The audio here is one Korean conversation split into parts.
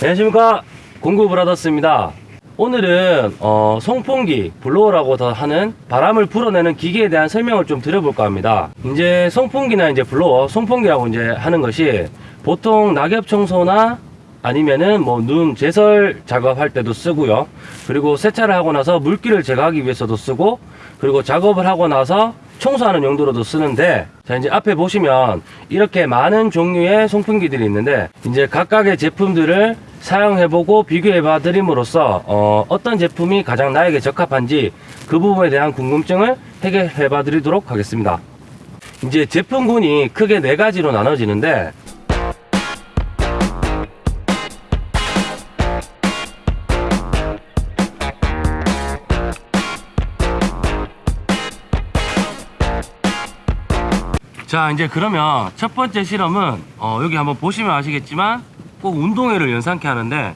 안녕하십니까. 공구브라더스입니다. 오늘은 어, 송풍기 블로어라고 더 하는 바람을 불어내는 기계에 대한 설명을 좀 드려볼까 합니다. 이제 송풍기나 이제 블로어 송풍기라고 이제 하는 것이 보통 낙엽 청소나 아니면은 뭐 눈 제설 작업할 때도 쓰고요. 그리고 세차를 하고 나서 물기를 제거하기 위해서도 쓰고 그리고 작업을 하고 나서 청소하는 용도로도 쓰는데 자 이제 앞에 보시면 이렇게 많은 종류의 송풍기들이 있는데 이제 각각의 제품들을 사용해보고 비교해봐 드림으로써 어, 어떤 제품이 가장 나에게 적합한지 그 부분에 대한 궁금증을 해결해봐 드리도록 하겠습니다. 이제 제품군이 크게 네 가지로 나눠지는데 자 이제 그러면 첫 번째 실험은 어, 여기 한번 보시면 아시겠지만 꼭 운동회를 연상케 하는데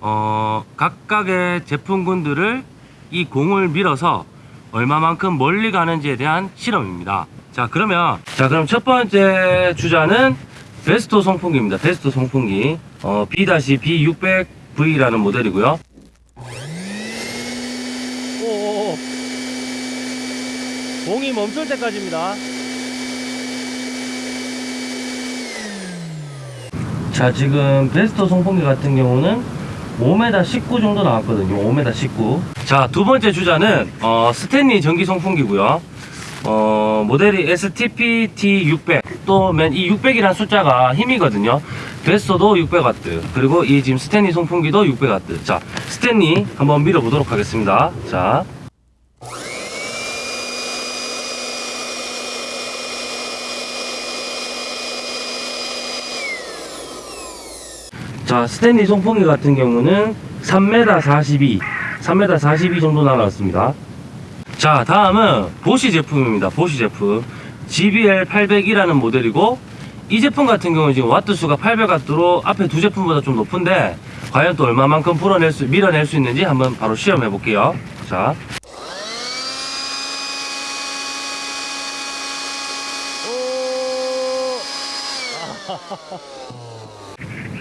어, 각각의 제품군들을 이 공을 밀어서 얼마만큼 멀리 가는지에 대한 실험입니다. 자 그러면 자 그럼 첫 번째 주자는 베스토 송풍기입니다. 베스토 송풍기. 어, B-B600V라는 모델이고요. 공이 멈출 때까지입니다 자 지금 베스터 송풍기 같은 경우는 5m 19 정도 나왔거든요. 5m 19 자 두 번째 주자는 어, 스탠리 전기 송풍기고요. 어, 모델이 STPT600 또 맨 이 600이라는 숫자가 힘이거든요. 베스터도 600W 그리고 이 지금 스탠리 송풍기도 600W 자 스탠리 한번 밀어 보도록 하겠습니다. 자 자 스탠리 송풍기 같은 경우는 3m 42 3m 42 정도 나왔습니다. 자 다음은 보시 제품입니다. 보시 제품. GBL 800이라는 모델이고 이 제품 같은 경우는 지금 와트 수가 800와트로 앞에 두 제품보다 좀 높은데 과연 또 얼마만큼 불어낼 수 밀어낼 수 있는지 한번 바로 시험해 볼게요. 자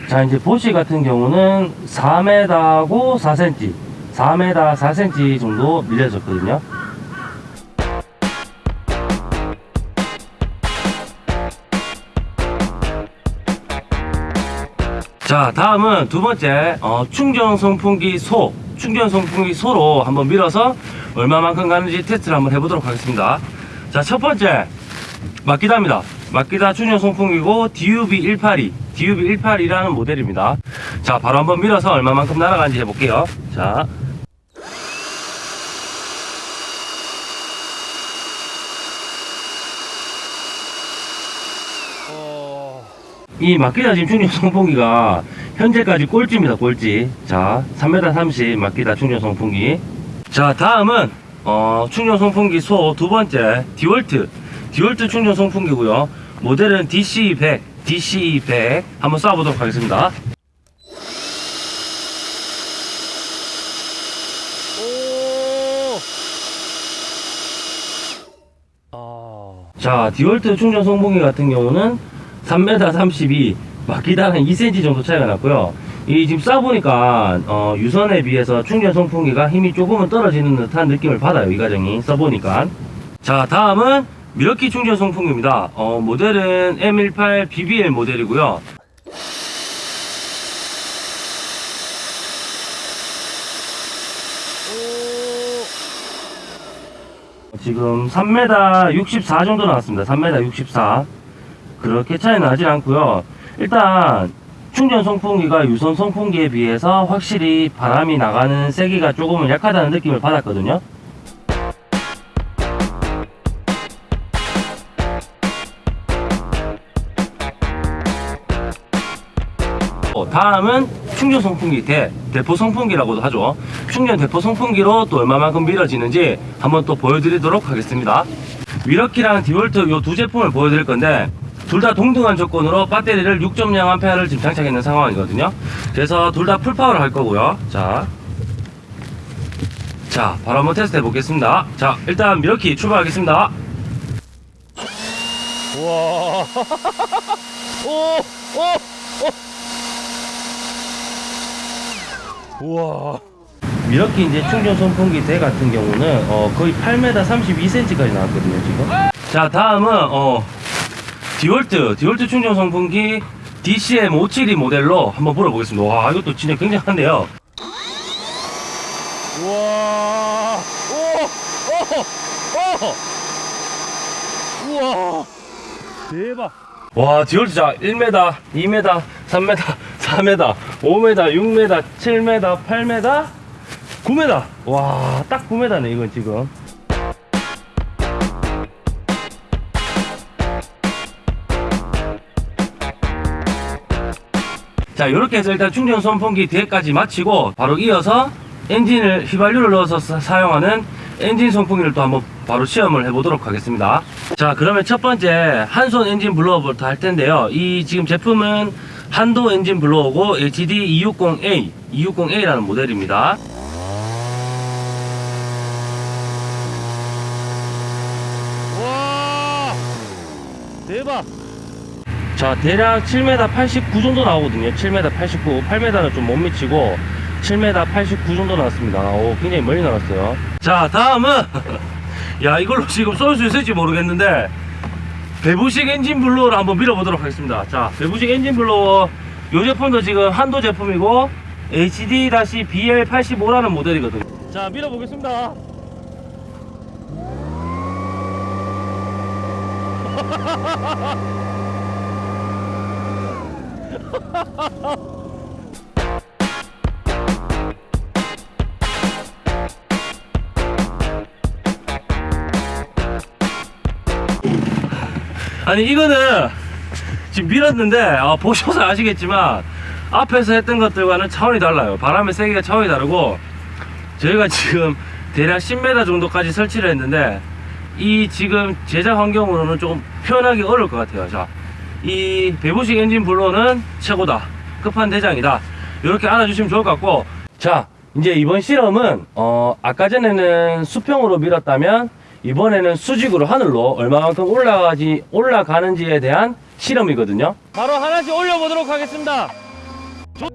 자 이제 보시 같은 경우는 4m고 4cm 4m 4cm 정도 밀려졌거든요. 자 다음은 두 번째 어, 충전 송풍기 소 충전 송풍기 소로 한번 밀어서 얼마만큼 가는지 테스트를 한번 해보도록 하겠습니다. 자 첫 번째 마키다입니다 마키다 충전 송풍기고 DUB182 DUB182라는 모델입니다. 자 바로 한번 밀어서 얼마만큼 날아가는지 해볼게요. 자. 이 마키다 지금 충전 송풍기가 현재까지 꼴찌입니다 꼴찌. 자 3m 30 마키다 충전 송풍기. 자 다음은 어, 충전 송풍기 소 두 번째 디월트 디월트 충전 송풍기고요. 모델은 DC100 DC100 한번 쏴보도록 하겠습니다. 자 디월트 충전 송풍기 같은 경우는 3m 32 마키다는 2cm 정도 차이가 났고요. 이 지금 쏴보니까 어, 유선에 비해서 충전 송풍기가 힘이 조금은 떨어지는 듯한 느낌을 받아요 이 과정이. 써보니까. 자 다음은 미러키 충전 송풍기입니다. 어, 모델은 M18 BBL 모델이고요. 지금 3m 64 정도 나왔습니다. 3m 64 그렇게 차이 나진 않고요. 일단 충전 송풍기가 유선 송풍기에 비해서 확실히 바람이 나가는 세기가 조금은 약하다는 느낌을 받았거든요 다음은 충전 송풍기 대, 대포 송풍기라고도 하죠. 충전 대포 송풍기로 또 얼마만큼 밀어지는지 한번 또 보여드리도록 하겠습니다. 밀워키랑 디월트 이 두 제품을 보여드릴 건데 둘 다 동등한 조건으로 배터리를 6.0A를 지금 장착했는 상황이거든요. 그래서 둘 다 full power를 할 거고요. 자, 자 바로 한번 테스트 해 보겠습니다. 자 일단 밀워키 출발하겠습니다. 우와. 오, 오, 오. 우와. 이렇게 이제 충전 선풍기 대 같은 경우는 어, 거의 8m 32cm까지 나왔거든요 지금. 자 다음은 어, 디월트 디월트 충전 선풍기 DCM 572 모델로 한번 물어보겠습니다. 와 이것도 진짜 굉장한데요. 우와. 오. 오. 오. 우와. 대박. 와 디월트 자 1m, 2m, 3m, 4m, 5m, 6m, 7m, 8m, 9m. 와, 딱 9m네 이건 지금. 자, 이렇게 해서 일단 충전 선풍기 뒤에까지 마치고 바로 이어서 엔진을 휘발유를 넣어서 사- 사용하는 엔진 송풍기를 또 한번 바로 시험을 해보도록 하겠습니다. 자, 그러면 첫 번째 한손 엔진 blower부터 할 텐데요. 이 지금 제품은 한손 엔진 blower고 HD 260A, 260A라는 모델입니다. 와, 대박. 자 대략 7m 89 정도 나오거든요 7m 89 8m는 좀 못 미치고 7m 89 정도 나왔습니다 오 굉장히 멀리 나왔어요 자 다음은 야 이걸로 지금 쏠 수 있을지 모르겠는데 배부식 엔진 블로어를 한번 밀어보도록 하겠습니다. 자 배부식 엔진 블로어 이 제품도 지금 한도 제품이고 HD-BL85라는 모델이거든요. 자 밀어보겠습니다 아니 이거는 지금 밀었는데 아, 보셔서 아시겠지만 앞에서 했던 것들과는 차원이 달라요. 바람의 세기가 차원이 다르고 저희가 지금 대략 10m 정도까지 설치를 했는데 이 지금 제작 환경으로는 조금 표현하기 어려울 것 같아요. 자 이 배부식 엔진 블로는 최고다. 끝판대장이다. 이렇게 알아주시면 좋을 것 같고. 자 이제 이번 실험은 어 아까 전에는 수평으로 밀었다면 이번에는 수직으로 하늘로 얼마만큼 올라가지 올라가는지에 대한 실험이거든요. 바로 하나씩 올려보도록 하겠습니다. 대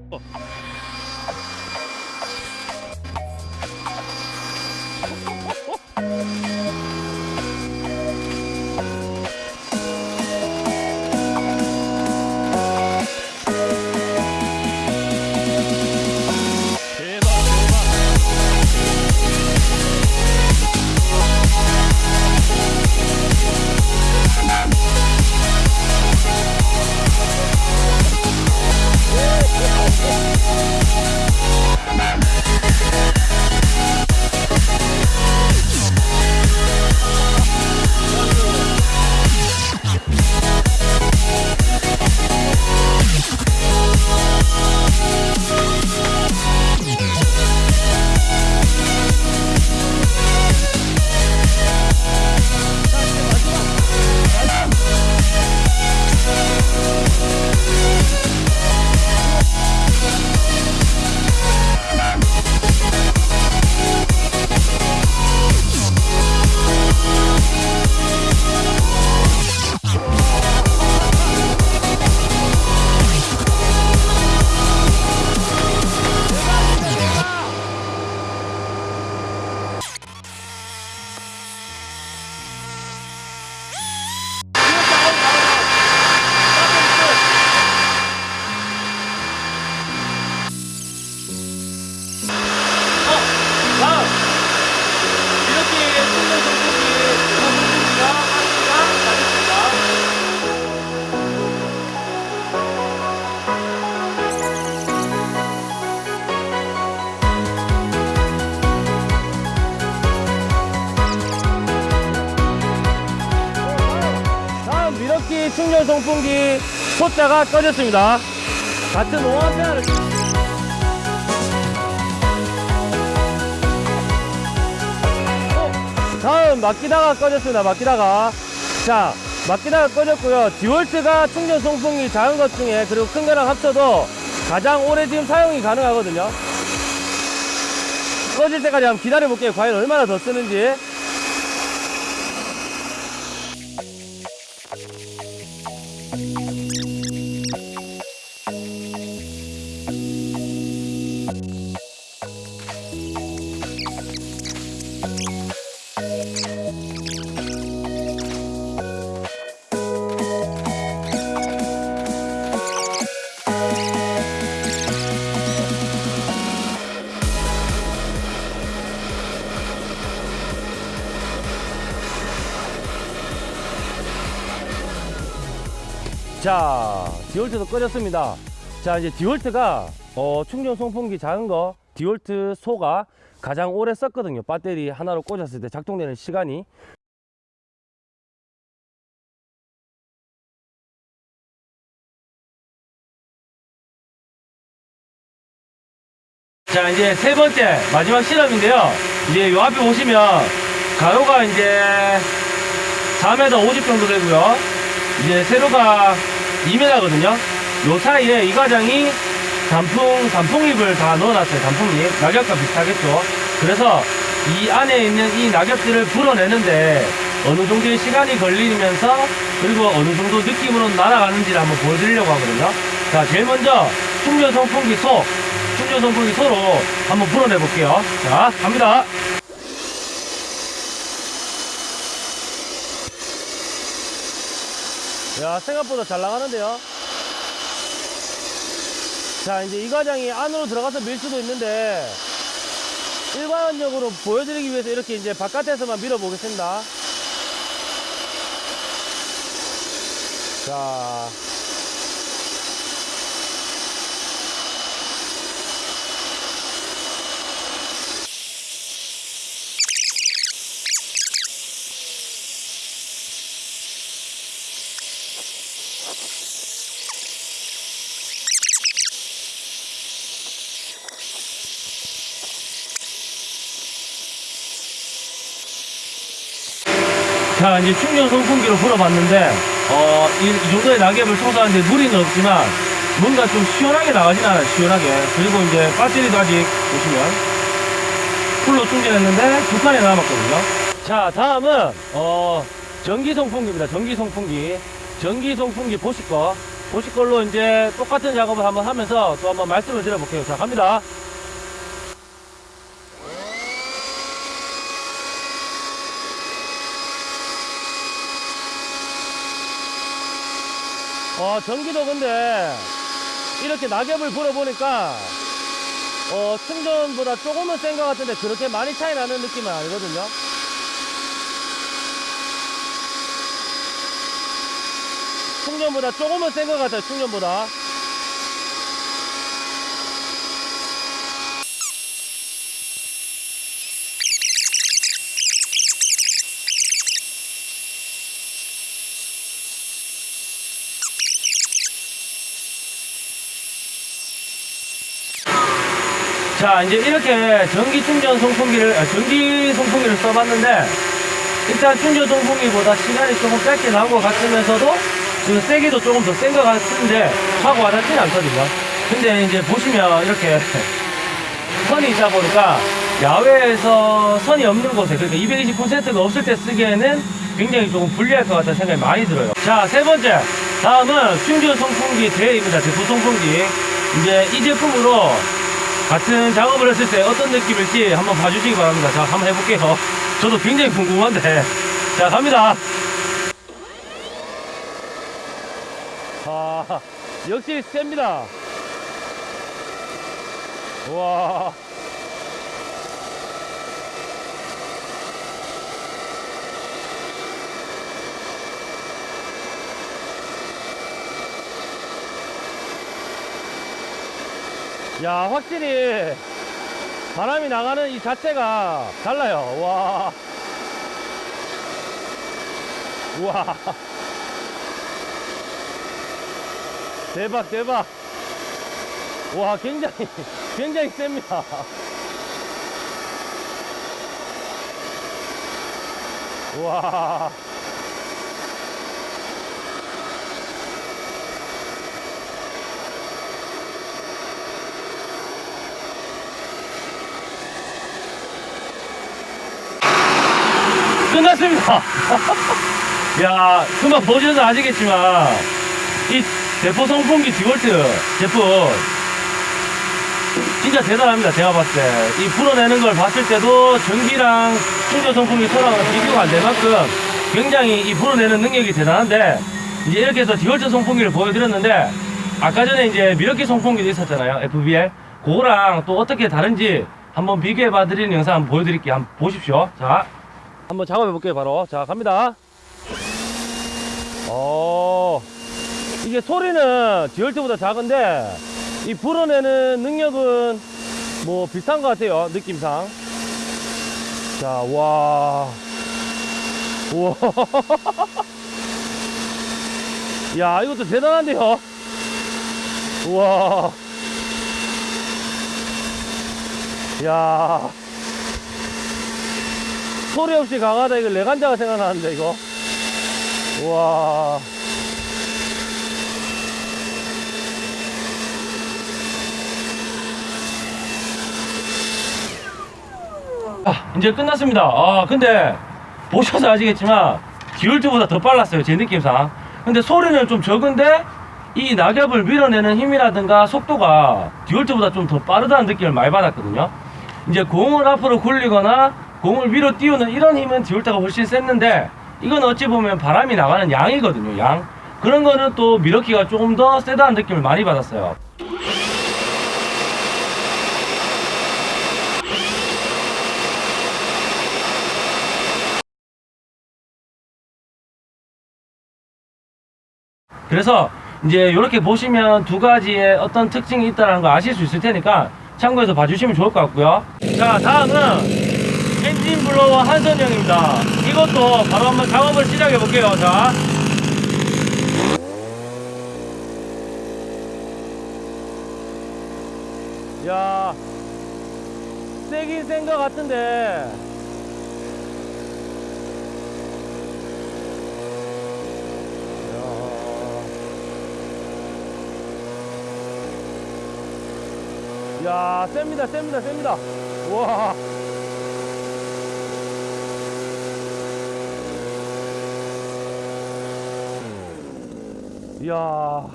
소자가 꺼졌습니다. 같은 5A를 다음 막기다가 꺼졌습니다. 막기다가 자 막기다가 꺼졌고요. 디월트가 충전 송풍기 작은 것 중에 그리고 큰 거랑 합쳐도 가장 오래 지금 사용이 가능하거든요. 꺼질 때까지 한번 기다려 볼게요. 과연 얼마나 더 쓰는지. 디올트도 꺼졌습니다. 자, 이제 디올트가 어, 충전 송풍기 작은 거 디올트 소가 가장 오래 썼거든요. 배터리 하나로 꽂았을 때 작동되는 시간이. 자, 이제 세 번째 마지막 실험인데요. 이제 요 앞에 보시면 가로가 이제 4m 50 정도 되고요. 이제 세로가 2m거든요. 요 사이에 이 과장이 단풍, 단풍잎을 다 넣어놨어요. 단풍잎. 낙엽과 비슷하겠죠. 그래서 이 안에 있는 이 낙엽들을 불어내는데 어느 정도의 시간이 걸리면서 그리고 어느 정도 느낌으로 날아가는지를 한번 보여드리려고 하거든요. 자, 제일 먼저 충전 선풍기 소, 충전 선풍기 소로 한번 불어내 볼게요. 자, 갑니다. 야, 생각보다 잘 나가는데요. 자, 이제 이 과장이 안으로 들어가서 밀 수도 있는데, 일반적으로 보여드리기 위해서 이렇게 이제 바깥에서만 밀어 보겠습니다. 자. 자, 이제 충전 선풍기로 불어봤는데, 어, 이, 이 정도의 낙엽을 청소하는데 무리는 없지만, 뭔가 좀 시원하게 나가진 않아요, 시원하게. 그리고 이제 배터리도 아직 보시면, 풀로 충전했는데, 두 칸이 남았거든요. 자, 다음은, 어, 전기 송풍기입니다, 전기 송풍기. 전기 송풍기 보실 거. 보실 걸로 이제 똑같은 작업을 한번 하면서 또 한번 말씀을 드려볼게요. 자, 갑니다. 어, 전기도 근데 이렇게 낙엽을 불어보니까 어, 충전보다 조금은 센 것 같은데 그렇게 많이 차이 나는 느낌은 아니거든요. 충전보다 조금은 센 것 같아요, 충전보다. 자, 이제 이렇게 전기 충전 송풍기를, 아, 전기 송풍기를 써봤는데, 일단 충전 송풍기보다 시간이 조금 짧게 나온 것 같으면서도, 그 세기도 조금 더 센 것 같은데, 확 와닿지는 않거든요. 근데 이제 보시면 이렇게 선이 있다 보니까, 야외에서 선이 없는 곳에, 그러니까 220%가 없을 때 쓰기에는 굉장히 조금 불리할 것 같다는 생각이 많이 들어요. 자, 세 번째. 다음은 충전 송풍기 대입니다. 제품 송풍기. 이제 이 제품으로 같은 작업을 했을 때 어떤 느낌일지 한번 봐주시기 바랍니다. 자, 한번 해볼게요. 저도 굉장히 궁금한데. 자, 갑니다. 아, 역시 셉니다. 와. 야, 확실히 바람이 나가는 이 자체가 달라요. 와. 우와. 대박, 대박. 와, 굉장히, 굉장히 셉니다. 와. 끝났습니다. 야, 금방 보셔서 아시겠지만, 이 대포 송풍기 디월트 제품, 진짜 대단합니다. 제가 봤을 때. 이 불어내는 걸 봤을 때도 전기랑 충전 송풍기 소랑은 비교가 안 될 만큼 굉장히 이 불어내는 능력이 대단한데, 이제 이렇게 해서 디월트 송풍기를 보여드렸는데, 아까 전에 이제 밀워키 송풍기도 있었잖아요. FBL. 그거랑 또 어떻게 다른지 한번 비교해 봐 드리는 영상 한번 보여드릴게요. 한번 보십시오. 자. 한번 작업해 볼게요 바로. 자 갑니다. 어 이게 소리는 듀얼트보다 작은데 이 불어내는 능력은 뭐 비슷한 것 같아요 느낌상. 자 와. 우와. 야 이것도 대단한데요? 우와. 야 소리 없이 강하다 이거 레간자가 생각나는데 이거 우와 아, 이제 끝났습니다. 아, 근데 보셔서 아시겠지만 듀얼트보다 더 빨랐어요. 제 느낌상. 근데 소리는 좀 적은데 이 낙엽을 밀어내는 힘이라든가 속도가 듀얼트보다 좀 더 빠르다는 느낌을 많이 받았거든요. 이제 공을 앞으로 굴리거나 공을 위로 띄우는 이런 힘은 듀얼트가 훨씬 셌는데 이건 어찌 보면 바람이 나가는 양이거든요. 양. 그런 거는 또 미러키가 조금 더 세다는 느낌을 많이 받았어요. 그래서 이제 이렇게 보시면 두 가지의 어떤 특징이 있다는 걸 아실 수 있을 테니까 참고해서 봐주시면 좋을 것 같고요. 자, 다음은 엔진 블로워 한선형입니다. 이것도 바로 한번 작업을 시작해 볼게요. 자. 야, 세긴 센 것 같은데. 야, 셉니다, 셉니다, 셉니다. 와. 이야.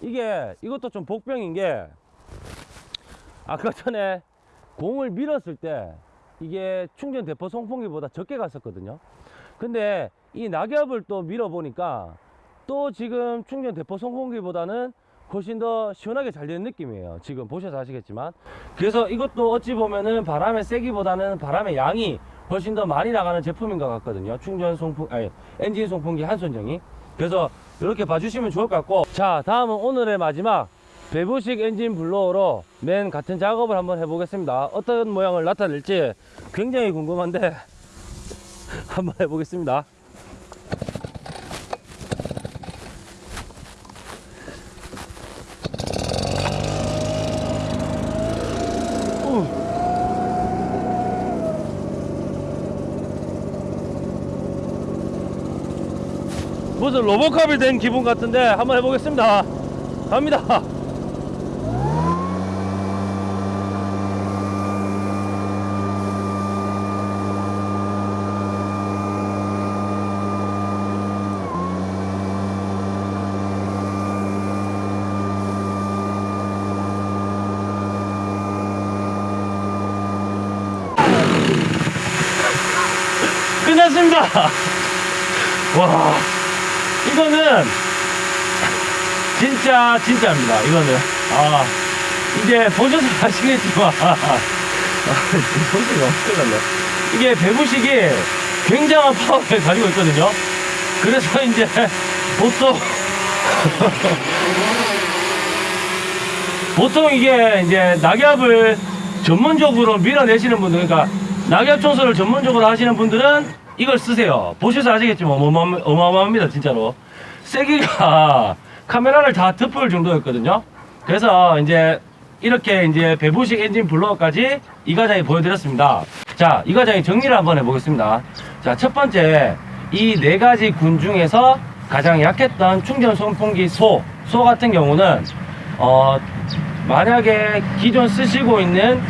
이게, 이것도 좀 복병인 게, 아까 전에 공을 밀었을 때, 이게 충전 대포 송풍기보다 적게 갔었거든요. 근데 이 낙엽을 또 밀어보니까, 또 지금 충전 대포 송풍기보다는 훨씬 더 시원하게 잘 되는 느낌이에요. 지금 보셔서 아시겠지만. 그래서 이것도 어찌 보면은 바람의 세기보다는 바람의 양이 훨씬 더 많이 나가는 제품인 것 같거든요. 충전 송풍, 아니, 엔진 송풍기 한손정이. 그래서 이렇게 봐주시면 좋을 것 같고. 자, 다음은 오늘의 마지막 배부식 엔진 blower로 맨 같은 작업을 한번 해보겠습니다. 어떤 모양을 나타낼지 굉장히 궁금한데 한번 해보겠습니다. 무슨 로보캅이 된 기분 같은데 한번 해보겠습니다. 갑니다 와 이거는 진짜 진짜입니다 이거는. 아 이제 보셔서 아시겠지만. 소리가 엄청났네 이게 배부식이 굉장한 파워를 가지고 있거든요. 그래서 이제 보통 보통 이게 이제 낙엽을 전문적으로 밀어내시는 분들 그러니까 낙엽 청소를 전문적으로 하시는 분들은 이걸 쓰세요. 보셔서 아시겠지만 어마어마, 어마어마합니다 진짜로. 세기가 카메라를 다 덮을 정도였거든요. 그래서 이제 이렇게 이제 배부식 엔진 블로어까지 이 과장이 보여드렸습니다. 자 이 과장이 정리를 한번 해보겠습니다. 자 첫 번째 이 네 가지 군 중에서 가장 약했던 충전 송풍기 소, 소 같은 경우는 어 만약에 기존 쓰시고 있는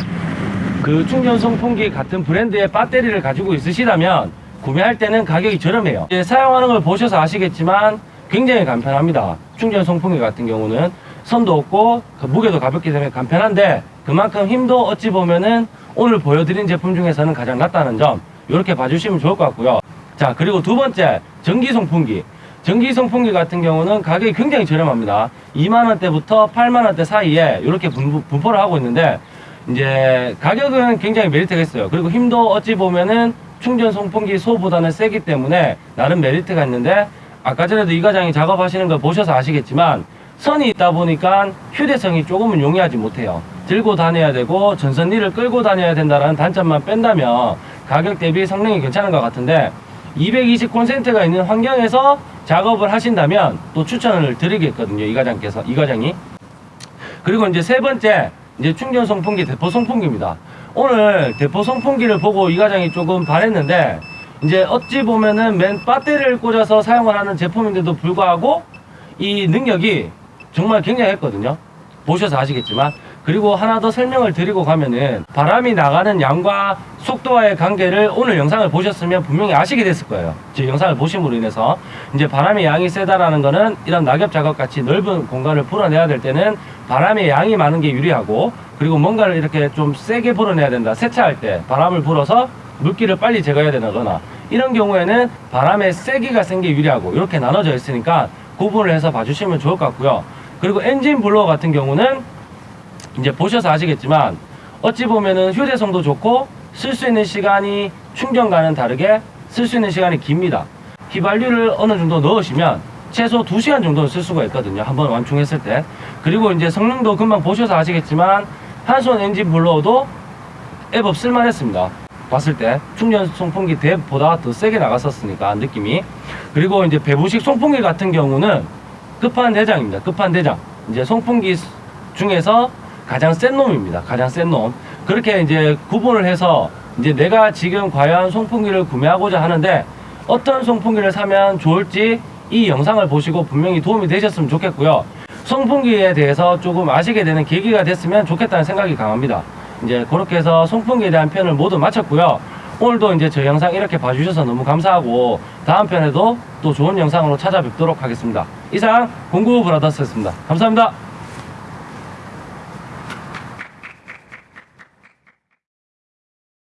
그 충전 송풍기 같은 브랜드의 배터리를 가지고 있으시다면 구매할 때는 가격이 저렴해요. 사용하는 걸 보셔서 아시겠지만 굉장히 간편합니다 충전 송풍기 같은 경우는 선도 없고 그 무게도 가볍기 때문에 간편한데 그만큼 힘도 어찌 보면은 오늘 보여드린 제품 중에서는 가장 낫다는 점 이렇게 봐주시면 좋을 것 같고요. 자 그리고 두 번째 전기 송풍기. 전기 송풍기 같은 경우는 가격이 굉장히 저렴합니다. 2만원대부터 8만원대 사이에 이렇게 분, 분포를 하고 있는데 이제 가격은 굉장히 메리트가 있어요. 그리고 힘도 어찌 보면은 충전 송풍기 소보다는 세기 때문에 나름 메리트가 있는데 아까 전에도 이 과장이 작업하시는 걸 보셔서 아시겠지만 선이 있다 보니까 휴대성이 조금은 용이하지 못해요. 들고 다녀야 되고 전선리를 끌고 다녀야 된다는 단점만 뺀다면 가격 대비 성능이 괜찮은 것 같은데 220 콘센트가 있는 환경에서 작업을 하신다면 또 추천을 드리겠거든요. 이 과장께서 이 과장이 그리고 이제 세 번째 이제 충전 송풍기 대포 송풍기입니다. 오늘 대포 송풍기를 보고 이 과장이 조금 반했는데 이제 어찌 보면은 맨 배터리를 꽂아서 사용을 하는 제품인데도 불구하고 이 능력이 정말 굉장했거든요. 보셔서 아시겠지만 그리고 하나 더 설명을 드리고 가면은 바람이 나가는 양과 속도와의 관계를 오늘 영상을 보셨으면 분명히 아시게 됐을 거예요. 제 영상을 보심으로 인해서 이제 바람의 양이 세다라는 거는 이런 낙엽 작업 같이 넓은 공간을 풀어내야 될 때는 바람의 양이 많은 게 유리하고 그리고 뭔가를 이렇게 좀 세게 불어내야 된다. 세차할 때 바람을 불어서 물기를 빨리 제거해야 되거나 이런 경우에는 바람의 세기가 센 게 유리하고 이렇게 나눠져 있으니까 구분을 해서 봐주시면 좋을 것 같고요. 그리고 엔진 블로어 같은 경우는 이제 보셔서 아시겠지만 어찌 보면은 휴대성도 좋고 쓸 수 있는 시간이 충전과는 다르게 쓸 수 있는 시간이 깁니다. 휘발유를 어느 정도 넣으시면 최소 2시간 정도는 쓸 수가 있거든요. 한번 완충했을 때. 그리고 이제 성능도 금방 보셔서 아시겠지만 한손 엔진 블로어도 앱업 쓸만했습니다. 봤을 때 충전 송풍기 대보다 더 세게 나갔었으니까 느낌이 그리고 이제 배부식 송풍기 같은 경우는 끝판 대장입니다. 끝판 대장 이제 송풍기 중에서 가장 센 놈입니다. 가장 센 놈. 그렇게 이제 구분을 해서 이제 내가 지금 과연 송풍기를 구매하고자 하는데 어떤 송풍기를 사면 좋을지 이 영상을 보시고 분명히 도움이 되셨으면 좋겠고요. 송풍기에 대해서 조금 아시게 되는 계기가 됐으면 좋겠다는 생각이 강합니다. 이제 그렇게 해서 송풍기에 대한 편을 모두 마쳤고요. 오늘도 이제 저 영상 이렇게 봐주셔서 너무 감사하고 다음 편에도 또 좋은 영상으로 찾아뵙도록 하겠습니다. 이상 공구 브라더스였습니다. 감사합니다.